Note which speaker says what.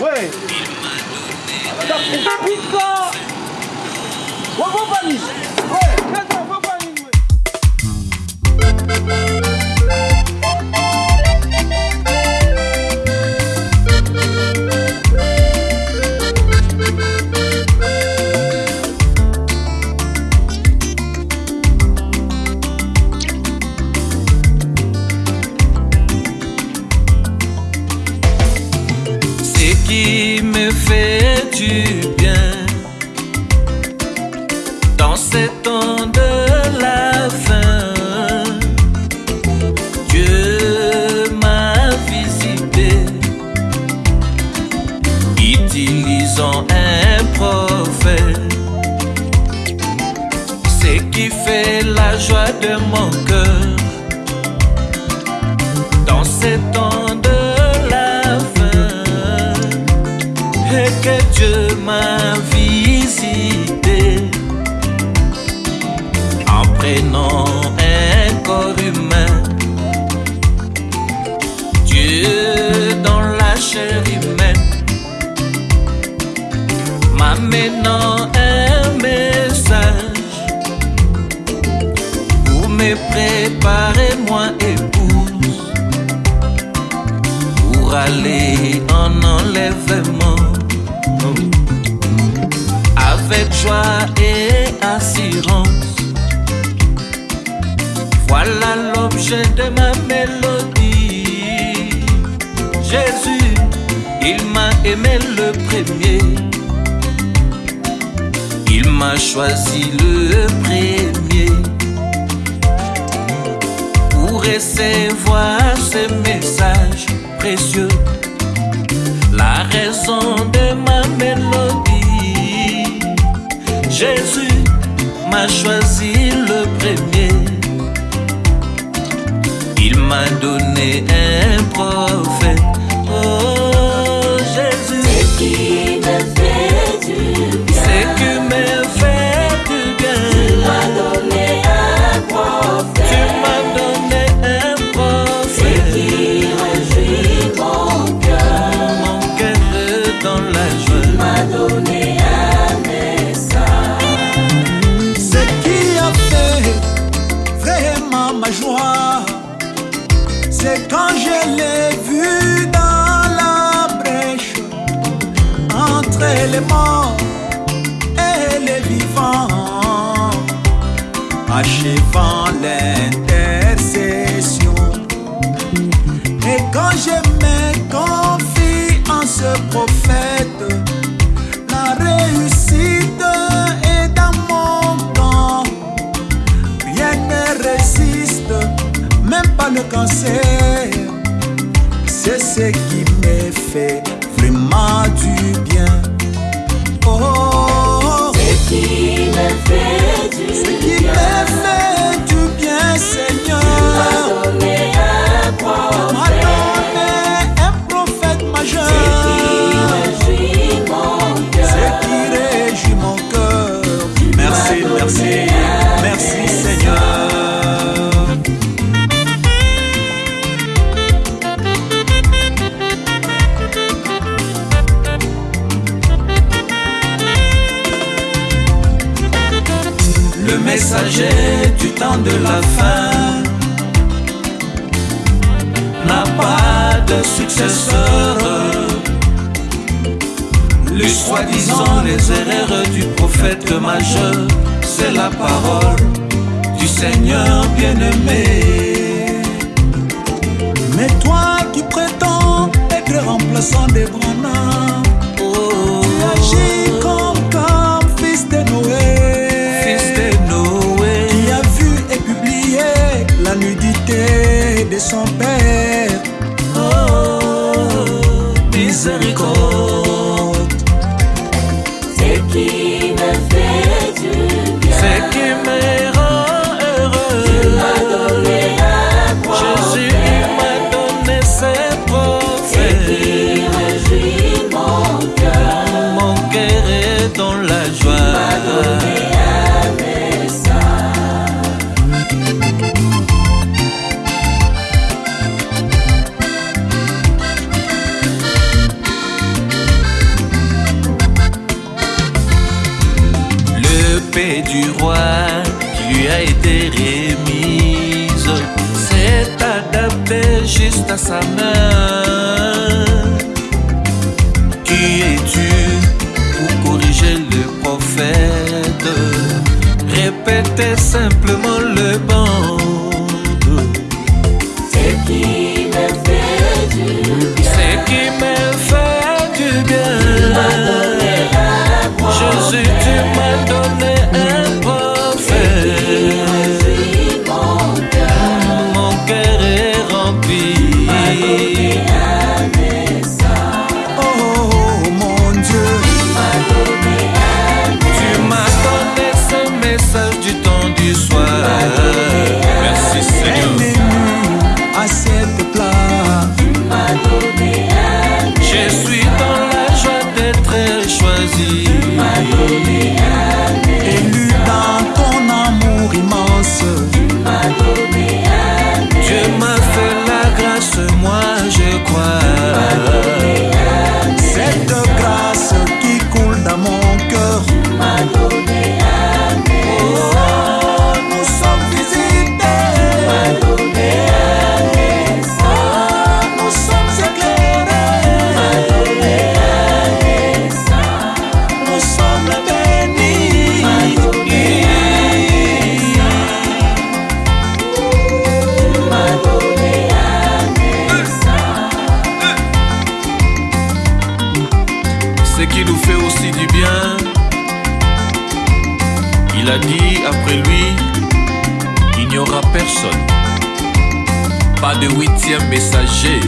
Speaker 1: Ouais Pizza Wabobani Ouais
Speaker 2: Attends, Wabobani me fait du bien dans ces temps de la fin? Dieu m'a visité, utilisant un prophète. Ce qui fait la joie de mon m'amenant un message pour me préparer moi épouse pour aller en enlèvement avec joie et assurance. Voilà l'objet de ma mélodie. Jésus, il m'a aimé le premier. M'a choisi le premier pour recevoir ce message précieux. La raison de ma mélodie. Jésus m'a choisi
Speaker 3: et les vivants, achevant l'intercession. Et quand je me confie en ce prophète, la réussite est dans mon camp. Rien ne résiste, même pas le cancer. Fait du
Speaker 2: Le messager du temps de la fin n'a pas de successeur. Les soi-disant les erreurs du prophète majeur, c'est la parole du Seigneur bien-aimé.
Speaker 3: Mais toi qui prétends être remplaçant des Branham, de son père.
Speaker 2: oh, miséricorde.
Speaker 4: Ce qui du
Speaker 2: roi qui lui a été remise s'est adaptée juste à sa main. Qui es-tu pour corriger le prophète? Répétez simplement qui nous fait aussi du bien. Il a dit après lui, il n'y aura personne. Pas de huitième messager.